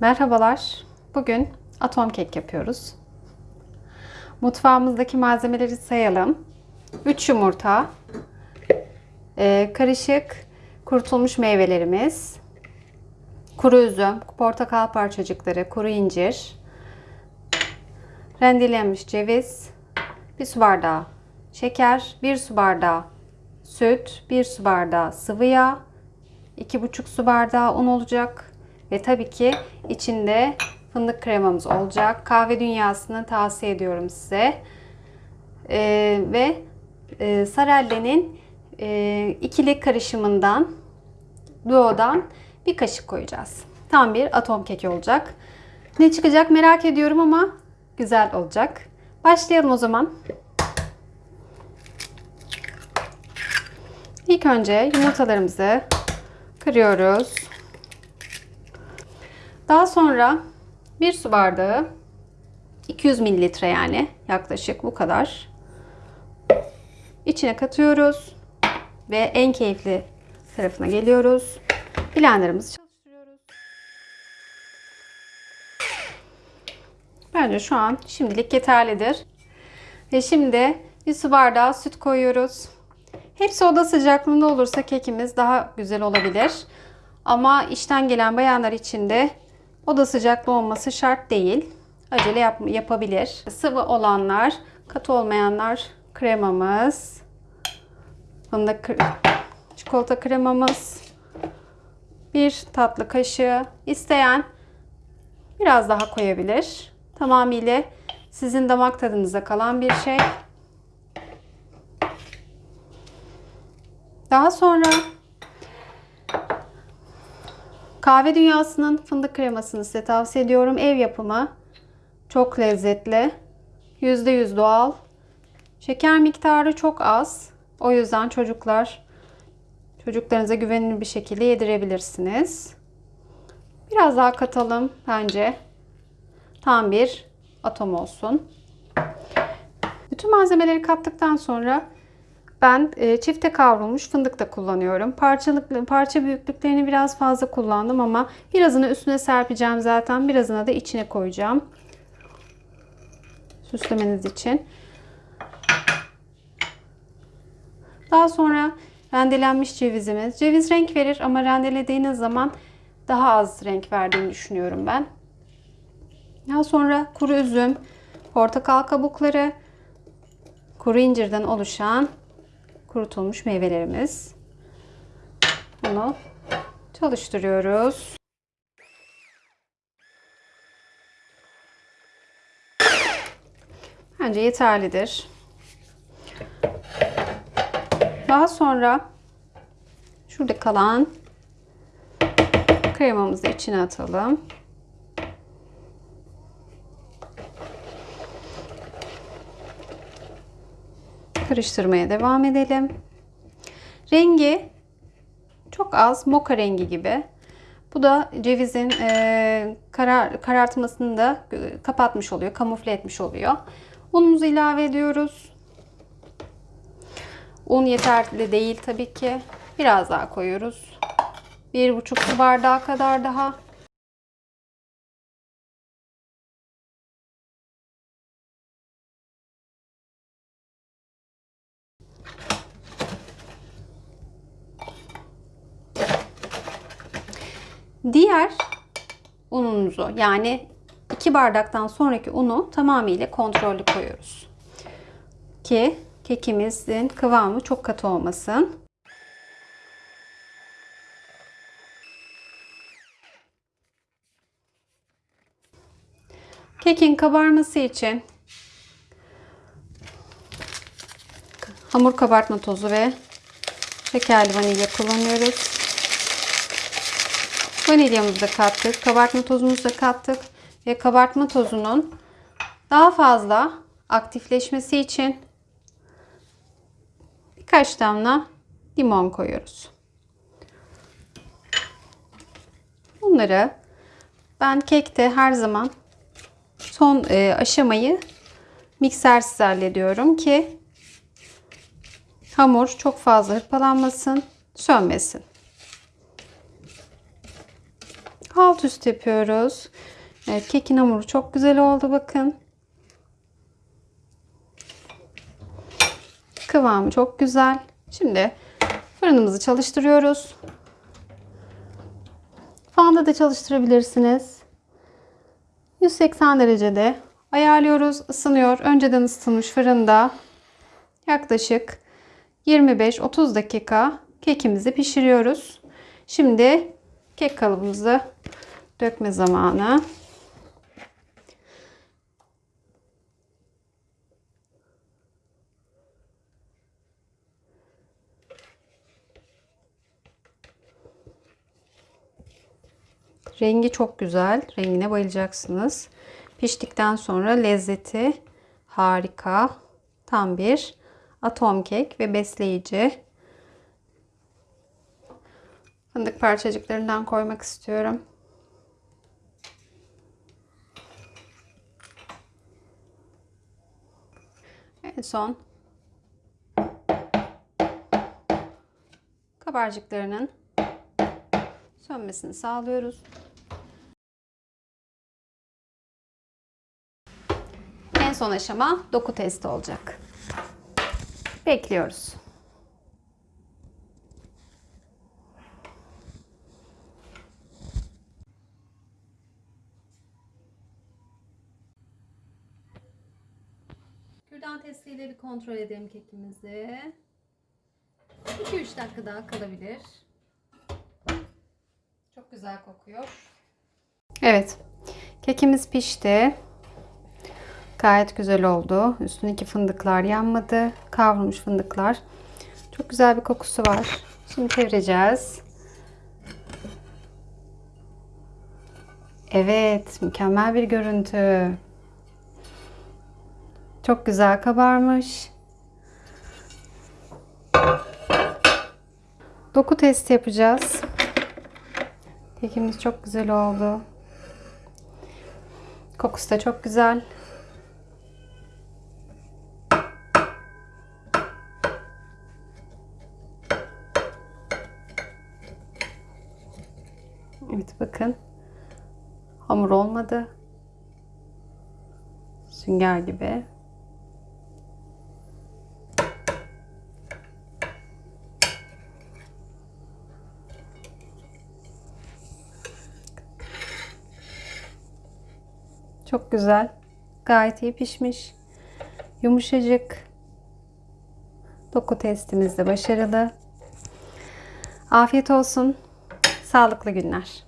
Merhabalar. Bugün atom kek yapıyoruz. Mutfağımızdaki malzemeleri sayalım. 3 yumurta, e, karışık kurutulmuş meyvelerimiz, kuru üzüm, portakal parçacıkları, kuru incir, rendelenmiş ceviz, bir su bardağı şeker, bir su bardağı süt, bir su bardağı sıvı yağ, 2,5 su bardağı un olacak. Ve tabii ki içinde fındık kremamız olacak. Kahve dünyasını tavsiye ediyorum size. Ee, ve e, Sarelle'nin e, ikili karışımından, duodan bir kaşık koyacağız. Tam bir atom keki olacak. Ne çıkacak merak ediyorum ama güzel olacak. Başlayalım o zaman. İlk önce yumurtalarımızı kırıyoruz. Daha sonra bir su bardağı 200 mililitre yani yaklaşık bu kadar içine katıyoruz ve en keyifli tarafına geliyoruz. Blenderımızı çalıştırıyoruz. Bence şu an şimdilik yeterlidir. Ve şimdi bir su bardağı süt koyuyoruz. Hepsi oda sıcaklığında olursa kekimiz daha güzel olabilir. Ama işten gelen bayanlar için de oda sıcaklığı olması şart değil. Acele yap yapabilir. Sıvı olanlar, katı olmayanlar kremamız, fındık çikolata kremamız, bir tatlı kaşığı. İsteyen biraz daha koyabilir. Tamamıyla sizin damak tadınıza kalan bir şey. Daha sonra kahve dünyasının fındık kremasını size tavsiye ediyorum. Ev yapımı. Çok lezzetli. %100 doğal. Şeker miktarı çok az. O yüzden çocuklar çocuklarınıza güvenilir bir şekilde yedirebilirsiniz. Biraz daha katalım bence. Tam bir atom olsun. Bütün malzemeleri kattıktan sonra ben e, çifte kavrulmuş fındık da kullanıyorum. Parçalık, parça büyüklüklerini biraz fazla kullandım ama birazını üstüne serpeceğim zaten. Birazını da içine koyacağım. Süslemeniz için. Daha sonra rendelenmiş cevizimiz. Ceviz renk verir ama rendelediğiniz zaman daha az renk verdiğini düşünüyorum ben. Daha sonra kuru üzüm, portakal kabukları, kuru incirden oluşan kurutulmuş meyvelerimiz. Bunu çalıştırıyoruz. Bence yeterlidir. Daha sonra şurada kalan kremamızı içine atalım. Karıştırmaya devam edelim. Rengi çok az moka rengi gibi. Bu da cevizin e, karar, karartmasını da kapatmış oluyor, kamufle etmiş oluyor. Unumuzu ilave ediyoruz. Un yeterli değil tabii ki. Biraz daha koyuyoruz. Bir buçuk su bardağı kadar daha. Diğer ununuzu yani 2 bardaktan sonraki unu tamamıyla kontrollü koyuyoruz. Ki kekimizin kıvamı çok katı olmasın. Kekin kabarması için hamur kabartma tozu ve şekerli vanilya kullanıyoruz. Vanilyamızı da kattık. Kabartma tozumuzu da kattık. Ve kabartma tozunun daha fazla aktifleşmesi için birkaç damla limon koyuyoruz. Bunları ben kekte her zaman son e, aşamayı miksersiz hallediyorum ki hamur çok fazla hırpalanmasın, sönmesin. Alt üst yapıyoruz. Evet, kekin hamuru çok güzel oldu bakın. Kıvamı çok güzel. Şimdi fırınımızı çalıştırıyoruz. Fanda da çalıştırabilirsiniz. 180 derecede ayarlıyoruz. Isınıyor. Önceden ısıtılmış fırında yaklaşık 25-30 dakika kekimizi pişiriyoruz. Şimdi kek kalıbımızı dökme zamanı. Rengi çok güzel. Rengine bayılacaksınız. Piştikten sonra lezzeti harika. Tam bir atom kek ve besleyici. Fındık parçacıklarından koymak istiyorum. En son kabarcıklarının sönmesini sağlıyoruz. En son aşama doku testi olacak. Bekliyoruz. Kürdan testiyle bir kontrol edelim kekimizi. 2-3 dakika daha kalabilir. Çok güzel kokuyor. Evet. Kekimiz pişti. Gayet güzel oldu. Üstündeki fındıklar yanmadı. Kavrulmuş fındıklar. Çok güzel bir kokusu var. Şimdi çevireceğiz. Evet, mükemmel bir görüntü. Çok güzel kabarmış. Doku testi yapacağız. Kekimiz çok güzel oldu. Kokusu da çok güzel. Evet bakın. Hamur olmadı. Sünger gibi. Çok güzel. Gayet iyi pişmiş. Yumuşacık. Doku testimiz de başarılı. Afiyet olsun. Sağlıklı günler.